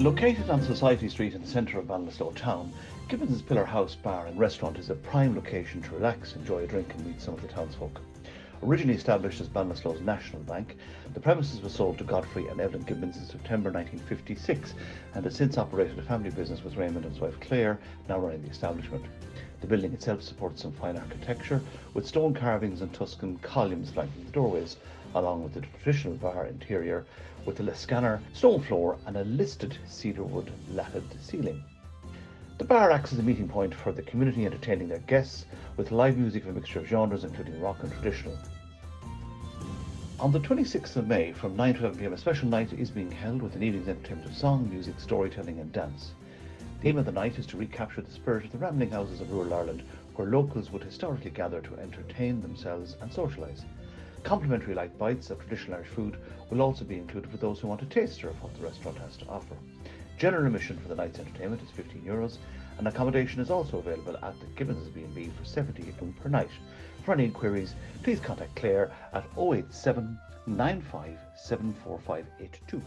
Located on Society Street in the centre of Ballinasloe town, Gibbons' Pillar House Bar and Restaurant is a prime location to relax, enjoy a drink and meet some of the townsfolk. Originally established as Ballinasloe's National Bank, the premises were sold to Godfrey and Evelyn Gibbons in September 1956 and has since operated a family business with Raymond and his wife Claire, now running the establishment. The building itself supports some fine architecture, with stone carvings and Tuscan columns flanking the doorways, along with the traditional bar interior with a Liscannor stone floor and a listed cedarwood latted ceiling. The bar acts as a meeting point for the community entertaining their guests with live music of a mixture of genres including rock and traditional. On the 26th of May from 9 to 11 pm a special night is being held with an evening's entertainment of song, music, storytelling and dance. The aim of the night is to recapture the spirit of the rambling houses of rural Ireland, where locals would historically gather to entertain themselves and socialise. Complimentary light bites of traditional Irish food will also be included for those who want a taster of what the restaurant has to offer. General admission for the night's entertainment is 15 euros, and accommodation is also available at the Gibbons B&B for 70 per night. For any inquiries, please contact Claire at 087 95 74582.